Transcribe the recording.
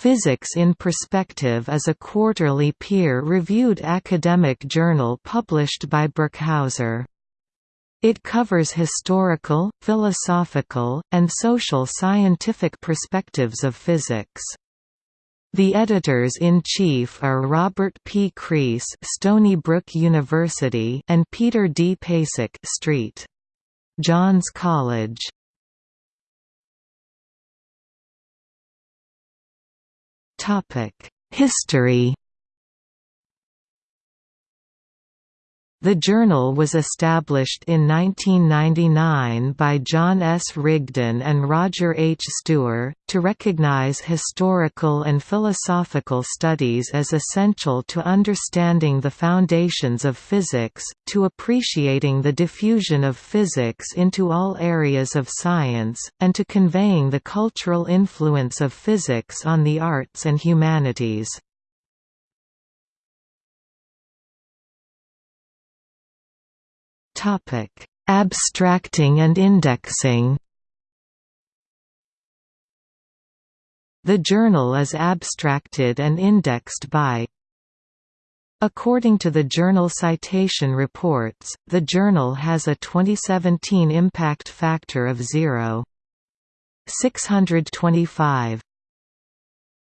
Physics in Perspective is a quarterly peer-reviewed academic journal published by Birkhäuser. It covers historical, philosophical, and social scientific perspectives of physics. The editors-in-chief are Robert P. Crease Stony Brook University and Peter D. Pesic St. John's College. History The journal was established in 1999 by John S. Rigden and Roger H. Stuewer, to recognize historical and philosophical studies as essential to understanding the foundations of physics, to appreciating the diffusion of physics into all areas of science, and to conveying the cultural influence of physics on the arts and humanities. Abstracting and indexing. The journal is abstracted and indexed by According to the Journal Citation Reports, the journal has a 2017 impact factor of 0.625.